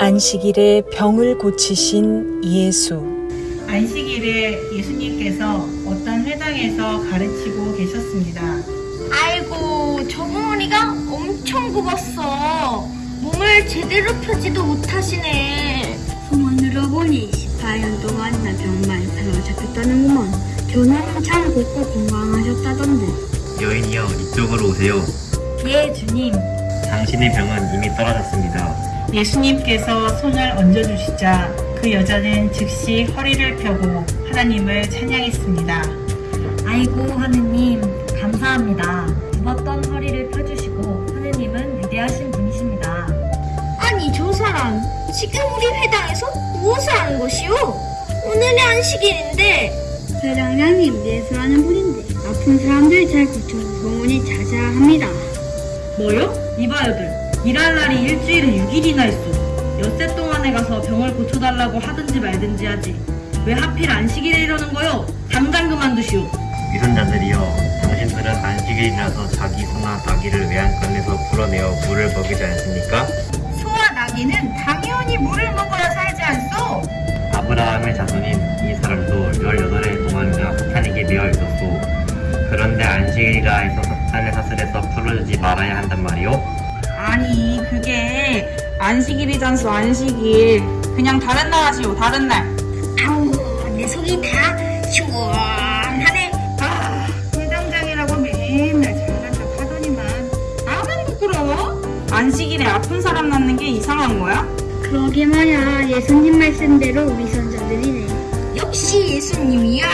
안식일에 병을 고치신 예수. 안식일에 예수님께서 어떤 회당에서 가르치고 계셨습니다. 아이고 저 벙어리가 엄청 굽었어 몸을 제대로 펴지도 못하시네 소문 들어보니 18년 동안이나 병만 사로잡혔다는구먼 교수는 참 곱고 건강하셨다던데 여인이여 이쪽으로 오세요. 예, 주님. 당신의 병은 이미 떨어졌습니다. 예수님께서 손을 얹어주시자 그 여자는 즉시 허리를 펴고 하나님을 찬양했습니다. 아이고 하느님 감사합니다. 굽었던 허리를 펴주시고 하느님은 위대하신 분이십니다. 아니 저 사람 지금 우리 회당에서 무엇을 하는 것이오? 오늘이 안식일인데 회장장님 예수라는 분인데 아픈 사람들 잘 고쳐서 소문이 자자합니다 뭐요? 이봐요들 일할 날이 일주일에 6일이나 있어. 엿새 동안에 가서 병을 고쳐달라고 하든지 말든지 하지. 왜 하필 안식일에 이러는 거요? 당장 그만두시오. 위선자들이여 당신들은 안식일이라서 자기 소나 나귀를 외양간에서 풀어내어 물을 먹이지 않습니까? 소와 나귀는 당연히 물을 먹어야 살지 않소? 아브라함의 자손인 이 사람도 18해 동안이나 사탄에게 매어 있었소. 그런데 안식일이라 해서 사탄의 사슬에서 풀어주지 말아야 한단 말이오? 아니 그게 안식일이잖소 안식일. 그냥 다른 날 하시오 다른 날. 아우 내 속이 다 시원하네. 아, 회장장이라고 맨날 잘난 척 하더니만. 나만 부끄러워? 안식일에 아픈 사람 낳는 게 이상한 거야? 그러게 말야. 예수님 말씀대로 위선자들이네. 역시 예수님이야